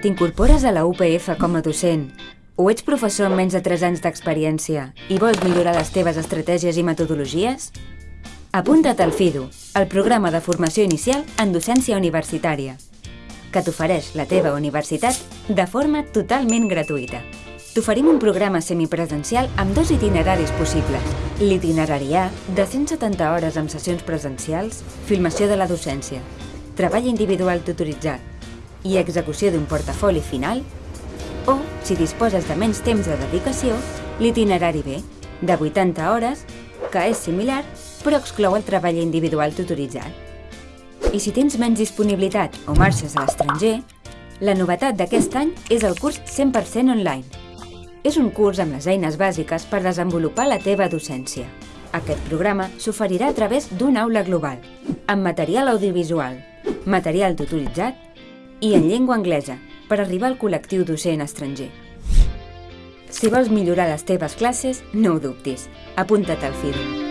T'incorpores a la UPF com a docent o ets professor amb menys de 3 anys d'experiència i vols millorar les teves estratègies i metodologies? Apunta't al FIDU, el programa de formació inicial en docència universitària, que t'ofereix la teva universitat de forma totalment gratuïta. T'oferim un programa semipresencial amb dos itineraris possibles. L'itinerari A, de 170 hores amb sessions presencials, filmació de la docència, treball individual tutoritzat i execució d'un portafoli final, o, si disposes de menys temps de dedicació, l'itinerari B, de 80 hores, que és similar, però exclou el treball individual tutoritzat. I si tens menys disponibilitat o marxes a l'estranger, la novetat d'aquest any és el curs 100% online. És un curs amb les eines bàsiques per desenvolupar la teva docència. Aquest programa s'oferirà a través d'una aula global, amb material audiovisual, material tutoritzat i en llengua anglesa per arribar al col·lectiu docent estranger. Si vols millorar les teves classes, no ho dubtis. Apunta't al FIDO.